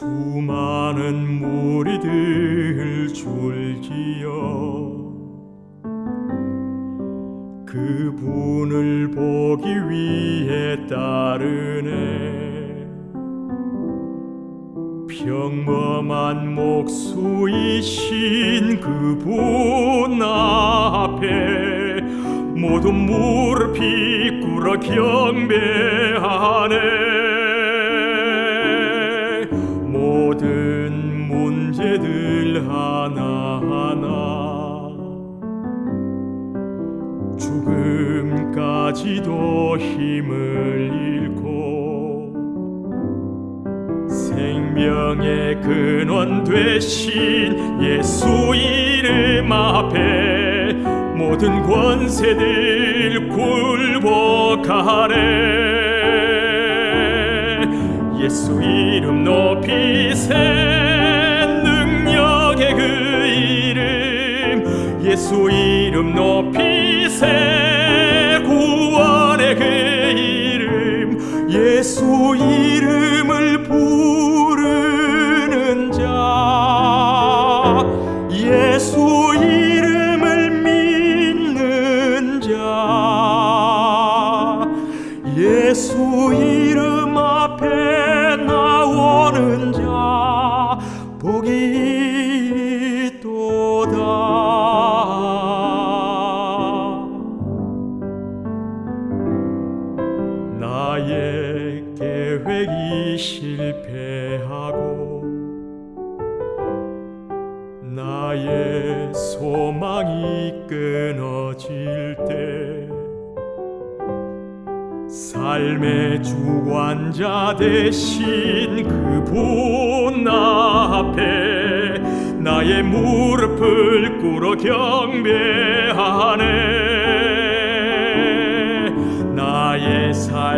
수많은 무리들 줄지어 그분을 보기 위해 따르네. 평범한 목수이신 그분 앞에 모두 무릎 이 꿇어 경배하네 문제들 하나하나. 죽음까지도 힘을 잃고 생명의 근원 되신 예수 이름 앞에 모든 권세들 굴복하네 예수 이름 높이세 이름 높이세 구원의 그 이름 예수 이름 나의 계획이 실패하고 나의 소망이 끊어질 때 삶의 주관자 되신 그분 앞에 나의 무릎을 꿇어 경배하네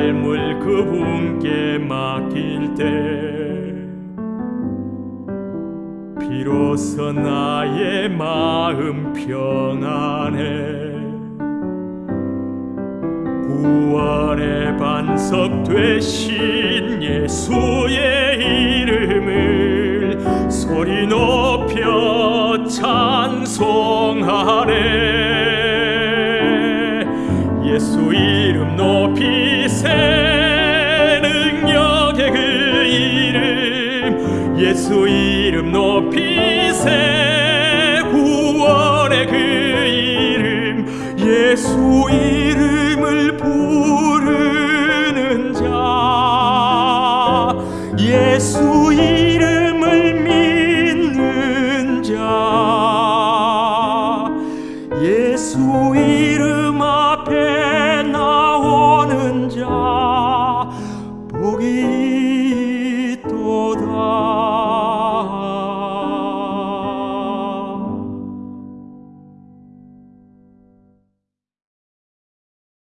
삶을 그분께 맡길 때 비로소 나의 마음 평안해 구원의 반석 되신 예수의 이름을 소리 높여 찬송하네 예수 이름 높이세 구원의 그 이름 예수 이름을 부르는 자 예수